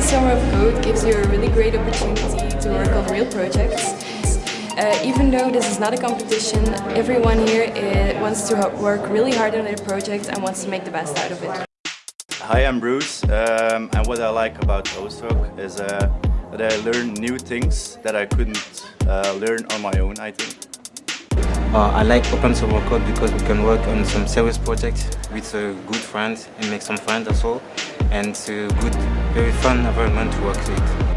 Summer of Code gives you a really great opportunity to work on real projects. Uh, even though this is not a competition, everyone here uh, wants to work really hard on their project and wants to make the best out of it. Hi, I'm Bruce, um, and what I like about OSoC is uh, that I learn new things that I couldn't uh, learn on my own, I think. Uh, I like Open Summer Code because we can work on some serious projects with a good friends and make some friends as well. And it's good, very fun environment to work with.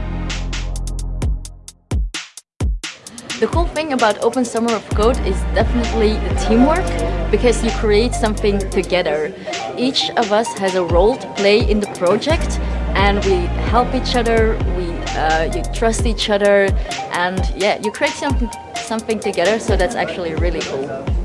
The cool thing about Open Summer of Code is definitely the teamwork because you create something together. Each of us has a role to play in the project and we help each other, we uh, you trust each other and yeah, you create something, something together so that's actually really cool.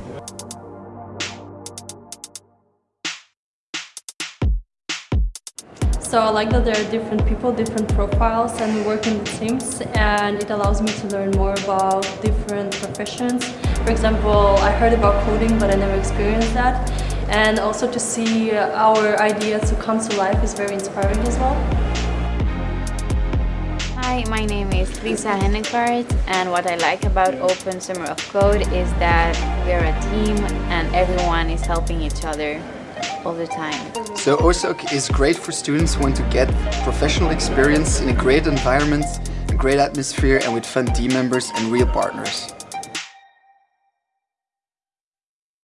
So I like that there are different people, different profiles and we work in teams and it allows me to learn more about different professions. For example, I heard about coding but I never experienced that and also to see our idea to come to life is very inspiring as well. Hi, my name is Lisa Hennekvaart and what I like about Open Summer of Code is that we're a team and everyone is helping each other all the time. So OSoC is great for students who want to get professional experience in a great environment, a great atmosphere and with fun team members and real partners.